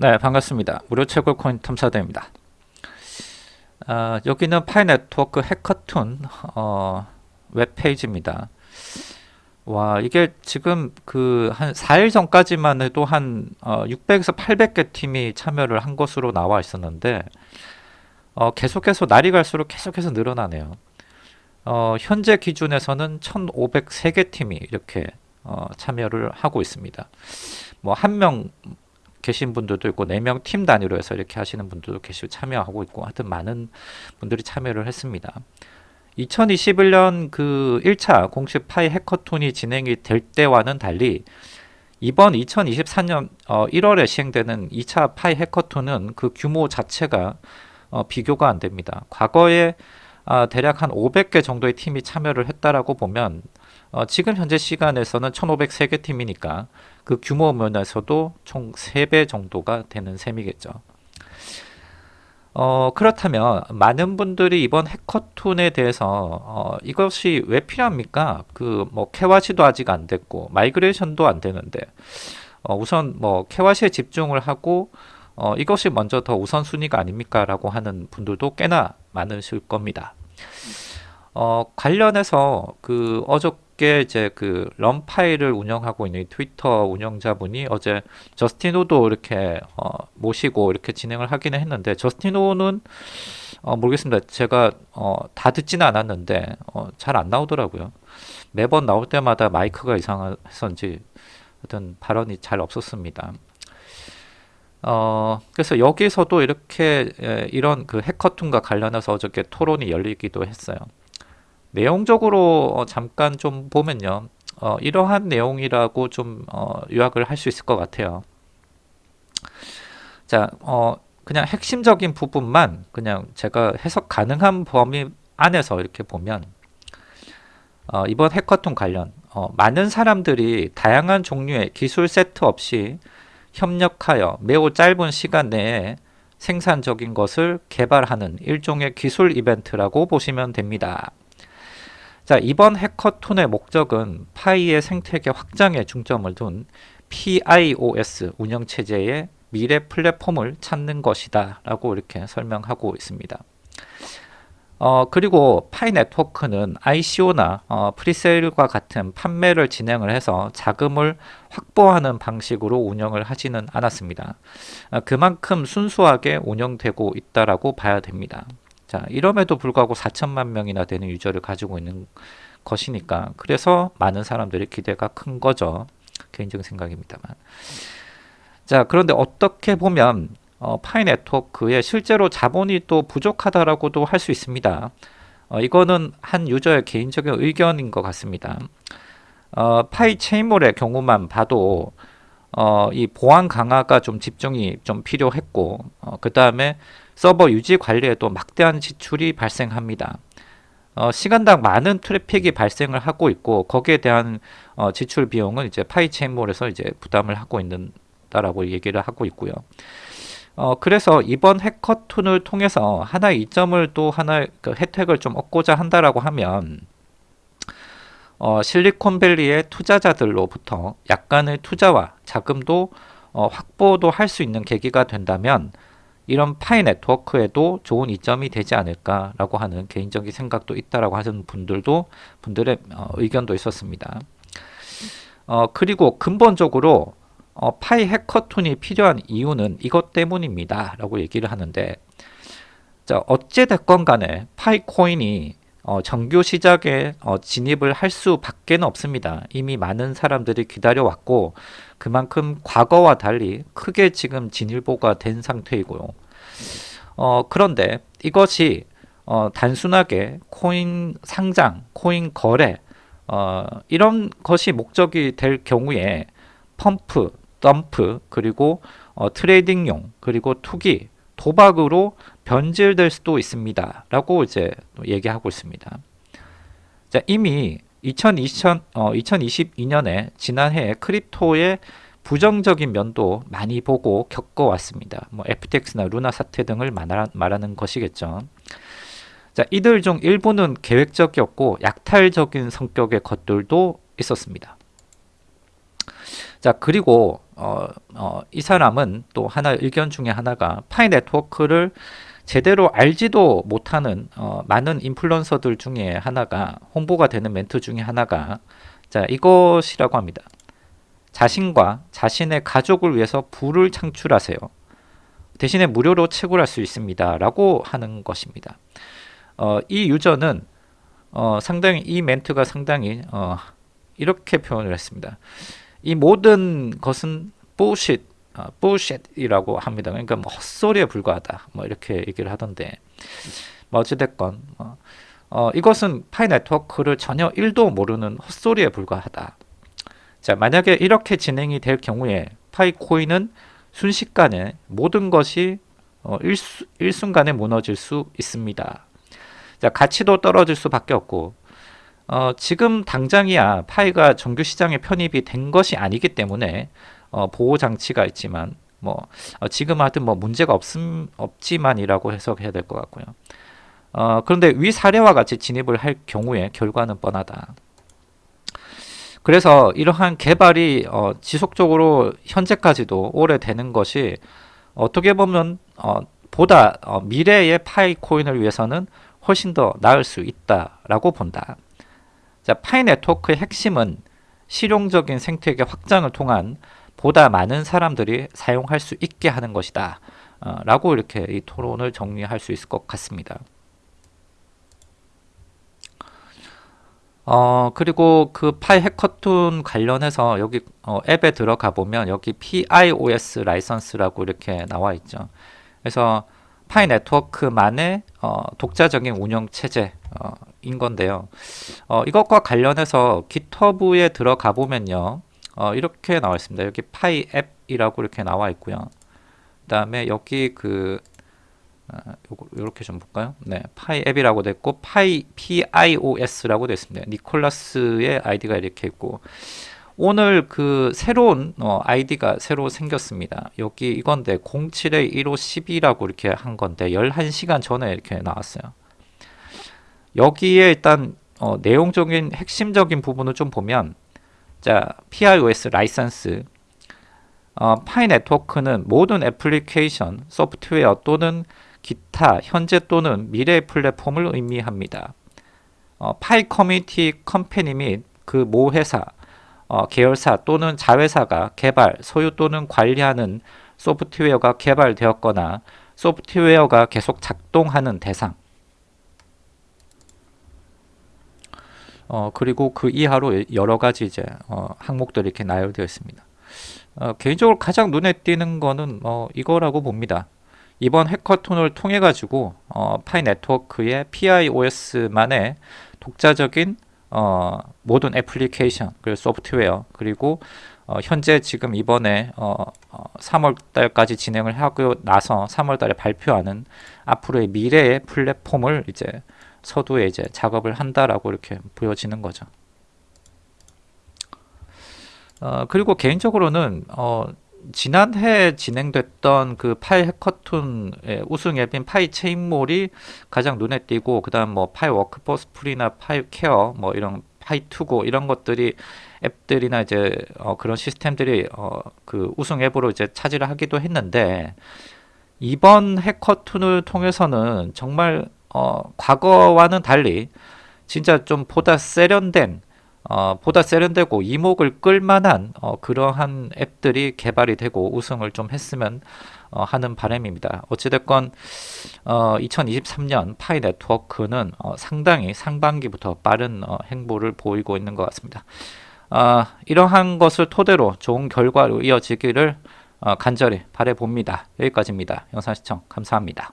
네, 반갑습니다. 무료 채굴 코인 탐사대입니다. 아, 여기는 파이 네트워크 해커툰 어, 웹페이지입니다. 와, 이게 지금 그 한 4일 전까지만 해도 한 어, 600에서 800개 팀이 참여를 한 것으로 나와 있었는데 어, 계속해서 날이 갈수록 계속해서 늘어나네요. 어, 현재 기준에서는 1,503개 팀이 이렇게 어, 참여를 하고 있습니다. 뭐 한명 계신 분들도 있고 4명 팀 단위로 해서 이렇게 하시는 분들도 계시고 참여하고 있고 하여튼 많은 분들이 참여를 했습니다. 2021년 그 1차 공식 파이 해커톤이 진행이 될 때와는 달리 이번 2024년 어 1월에 시행되는 2차 파이 해커톤은 그 규모 자체가 어 비교가 안 됩니다. 과거에 아 대략 한 500개 정도의 팀이 참여를 했다라고 보면 어 지금 현재 시간에서는 1503개 팀이니까 그 규모 면에서도 총 3배 정도가 되는 셈이겠죠. 어, 그렇다면 많은 분들이 이번 hackathon에 대해서 어, 이것이 왜 필요합니까? 그 뭐 KYC도 아직 안 됐고 migration도 안 되는데 어, 우선 뭐 KYC에 집중을 하고 어, 이것이 먼저 더 우선순위가 아닙니까? 라고 하는 분들도 꽤나 많으실 겁니다. 어, 관련해서 그 어저께 이제 그런 파일을 운영하고 있는 트위터 운영자분이 어제 저스틴 호도 이렇게 어, 모시고 이렇게 진행을 하기는 했는데 저스틴 호는 어, 모르겠습니다. 제가 어, 다 듣지는 않았는데 어, 잘 안 나오더라고요. 매번 나올 때마다 마이크가 이상해서인지 어떤 발언이 잘 없었습니다. 어, 그래서 여기서도 이렇게 에, 이런 그 해커툰과 관련해서 어저께 토론이 열리기도 했어요. 내용적으로 어, 잠깐 좀 보면요. 어, 이러한 내용이라고 좀 어, 요약을 할 수 있을 것 같아요. 자, 어, 그냥 핵심적인 부분만 그냥 제가 해석 가능한 범위 안에서 이렇게 보면 어, 이번 해커톤 관련 어, 많은 사람들이 다양한 종류의 기술 세트 없이 협력하여 매우 짧은 시간 내에 생산적인 것을 개발하는 일종의 기술 이벤트라고 보시면 됩니다. 자, 이번 해커톤의 목적은 파이의 생태계 확장에 중점을 둔 PIOS 운영체제의 미래 플랫폼을 찾는 것이다 라고 이렇게 설명하고 있습니다. 어, 그리고 파이 네트워크는 ICO나 어, 프리세일과 같은 판매를 진행을 해서 자금을 확보하는 방식으로 운영을 하지는 않았습니다. 어, 그만큼 순수하게 운영되고 있다라고 봐야 됩니다. 자, 이럼에도 불구하고 4천만 명이나 되는 유저를 가지고 있는 것이니까 그래서 많은 사람들의 기대가 큰 거죠. 개인적인 생각입니다만. 자, 그런데 어떻게 보면 어, 파이 네트워크에 실제로 자본이 또 부족하다라고도 할 수 있습니다. 어, 이거는 한 유저의 개인적인 의견인 것 같습니다. 어, 파이 체인몰의 경우만 봐도 어, 이 보안 강화가 좀 집중이 좀 필요했고 어, 그 다음에 서버 유지 관리에도 막대한 지출이 발생합니다. 어, 시간당 많은 트래픽이 발생을 하고 있고 거기에 대한 어, 지출 비용은 이제 파이 체인몰에서 이제 부담을 하고 있는다라고 얘기를 하고 있고요. 어, 그래서 이번 해커톤을 통해서 하나의 이점을 또 하나의 그 혜택을 좀 얻고자 한다라고 하면 어, 실리콘밸리의 투자자들로부터 약간의 투자와 자금도 어, 확보도 할 수 있는 계기가 된다면 이런 파이 네트워크에도 좋은 이점이 되지 않을까라고 하는 개인적인 생각도 있다라고 하는 분들도 분들의 어, 의견도 있었습니다. 어, 그리고 근본적으로 어, 파이 해커톤이 필요한 이유는 이것 때문입니다. 라고 얘기를 하는데 자 어찌됐건 간에 파이 코인이 어, 정규 시작에 어, 진입을 할 수밖에 없습니다. 이미 많은 사람들이 기다려왔고 그만큼 과거와 달리 크게 지금 진일보가 된 상태이고요. 어, 그런데 이것이 어, 단순하게 코인 상장, 코인 거래 어, 이런 것이 목적이 될 경우에 pump, dump 그리고 어, trading용 그리고 투기 도박으로 변질될 수도 있습니다. 라고 이제 얘기하고 있습니다. 자, 이미 2020, 어, 2022년에 지난해 크립토의 부정적인 면도 많이 보고 겪어왔습니다. 뭐 FTX나 루나 사태 등을 말하는 것이겠죠. 자, 이들 중 일부는 계획적이었고 약탈적인 성격의 것들도 있었습니다. 자 그리고 어, 어, 이 사람은 또 하나 의견 중에 하나가 파이 네트워크를 제대로 알지도 못하는 어, 많은 인플루언서들 중에 하나가 홍보가 되는 멘트 중에 하나가 자 이것이라고 합니다. 자신과 자신의 가족을 위해서 부를 창출하세요. 대신에 무료로 채굴할 수 있습니다. 라고 하는 것입니다. 어, 이 유저는 어, 상당히 이 멘트가 상당히 어, 이렇게 표현을 했습니다. 이 모든 것은 bullshit, 어, bullshit이라고 합니다. 그러니까 뭐 헛소리에 불과하다. 뭐 이렇게 얘기를 하던데 뭐 어찌됐건 어, 어, 이것은 파이 네트워크를 전혀 1도 모르는 헛소리에 불과하다. 자 만약에 이렇게 진행이 될 경우에 파이 코인은 순식간에 모든 것이 어, 일수, 일순간에 무너질 수 있습니다. 자, 가치도 떨어질 수밖에 없고 어, 지금 당장이야 파이가 정규 시장에 편입이 된 것이 아니기 때문에 어, 보호 장치가 있지만 뭐 어, 지금 하여튼 뭐 문제가 없음 없지만이라고 해석해야 될 것 같고요. 어, 그런데 위 사례와 같이 진입을 할 경우에 결과는 뻔하다. 그래서 이러한 개발이 어, 지속적으로 현재까지도 오래되는 것이 어떻게 보면 어, 보다 어, 미래의 파이 코인을 위해서는 훨씬 더 나을 수 있다라고 본다. 자, 파이 네트워크의 핵심은 실용적인 생태계 확장을 통한 보다 많은 사람들이 사용할 수 있게 하는 것이다. 어, 라고 이렇게 이 토론을 정리할 수 있을 것 같습니다. 어, 그리고 그 파이 해커톤 관련해서 여기 어, 앱에 들어가 보면 여기 PIOS 라이선스라고 이렇게 나와 있죠. 그래서 파이 네트워크만의 어, 독자적인 운영 체제인 어, 건데요. 어, 이것과 관련해서 GitHub에 들어가 보면요. 어, 이렇게 나와 있습니다. 여기 파이 앱이라고 이렇게 나와 있고요. 그 다음에 여기 그 아, 요거 이렇게 좀 볼까요? 네, 파이 앱이라고 됐고 파이 PIOS라고 됐습니다. 니콜라스의 아이디가 이렇게 있고 오늘 그 새로운 어, 아이디가 새로 생겼습니다. 여기 이건데 07에 15 12라고 이렇게 한 건데 11시간 전에 이렇게 나왔어요. 여기에 일단 어, 내용적인 핵심적인 부분을 좀 보면 자 PIOS 라이선스 어, 파이 네트워크는 모든 애플리케이션, 소프트웨어 또는 기타, 현재 또는 미래 플랫폼을 의미합니다. 어, 파이 커뮤니티 컴퍼니 및 그 모 회사, 어, 계열사 또는 자회사가 개발, 소유 또는 관리하는 소프트웨어가 개발되었거나 소프트웨어가 계속 작동하는 대상 어, 그리고 그 이하로 여러 가지 이제 어, 항목들이 이렇게 나열되어 있습니다. 어, 개인적으로 가장 눈에 띄는 거는 어, 이거라고 봅니다. 이번 해커톤을 통해 가지고 어, 파이 네트워크의 PIOS만의 독자적인 어, 모든 애플리케이션 그리고 소프트웨어 그리고 어, 현재 지금 이번에 어, 3월 어, 달까지 진행을 하고 나서 3월 달에 발표하는 앞으로의 미래의 플랫폼을 이제 서두에 이제 작업을 한다라고 이렇게 보여지는 거죠. 어, 그리고 개인적으로는 어, 지난해 진행됐던 그 파이 hackathon의 우승 앱인 파이 체인몰이 가장 눈에 띄고 그 다음 뭐 파이 워크포스 풀이나 파이 케어 뭐 이런 파이 투고 이런 것들이 앱들이나 이제 어 그런 시스템들이 어 그 우승 앱으로 이제 차지를 하기도 했는데 이번 해커톤을 통해서는 정말 어 과거와는 달리 진짜 좀 보다 세련된 어, 보다 세련되고 이목을 끌만한 어, 그러한 앱들이 개발이 되고 우승을 좀 했으면 어, 하는 바람입니다. 어찌됐건 어, 2023년 파이 네트워크는 어, 상당히 상반기부터 빠른 어, 행보를 보이고 있는 것 같습니다. 어, 이러한 것을 토대로 좋은 결과로 이어지기를 어, 간절히 바래봅니다. 여기까지입니다. 영상 시청 감사합니다.